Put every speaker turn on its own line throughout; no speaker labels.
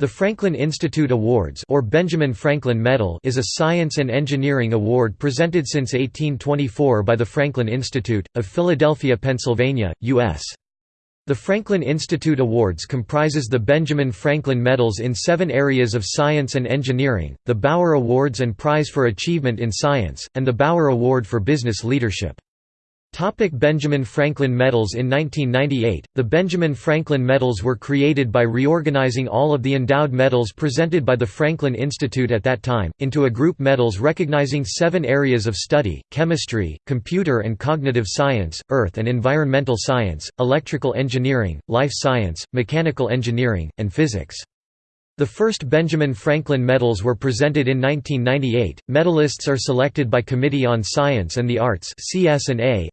The Franklin Institute Awards or Benjamin Franklin Medal is a science and engineering award presented since 1824 by the Franklin Institute, of Philadelphia, Pennsylvania, U.S. The Franklin Institute Awards comprises the Benjamin Franklin Medals in seven areas of science and engineering, the Bower Awards and Prize for Achievement in Science, and the Bower Award for Business Leadership. Topic Benjamin Franklin Medals In 1998, the Benjamin Franklin Medals were created by reorganizing all of the endowed medals presented by the Franklin Institute at that time, into a group medals recognizing seven areas of study, chemistry, computer and cognitive science, earth and environmental science, electrical engineering, life science, mechanical engineering, and physics. The first Benjamin Franklin Medals were presented in 1998. Medalists are selected by Committee on Science and the Arts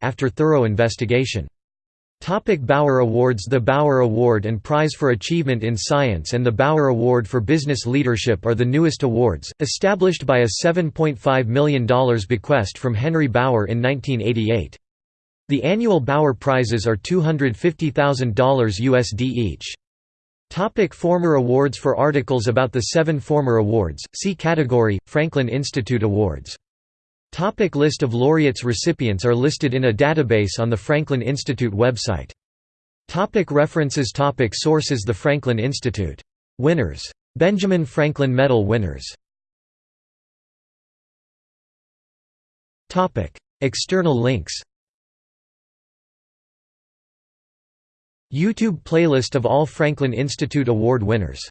after thorough investigation. Topic Bower Awards The Bower Award and Prize for Achievement in Science and the Bower Award for Business Leadership are the newest awards, established by a $7.5 million bequest from Henry Bower in 1988. The annual Bower Prizes are $250,000 USD each. Topic former awards For articles about the seven former awards, see category, Franklin Institute Awards. Topic list of laureates Recipients are listed in a database on the Franklin Institute website. Topic references topic Sources The Franklin Institute. Winners. Benjamin Franklin Medal winners External links YouTube playlist of all Franklin Institute Award winners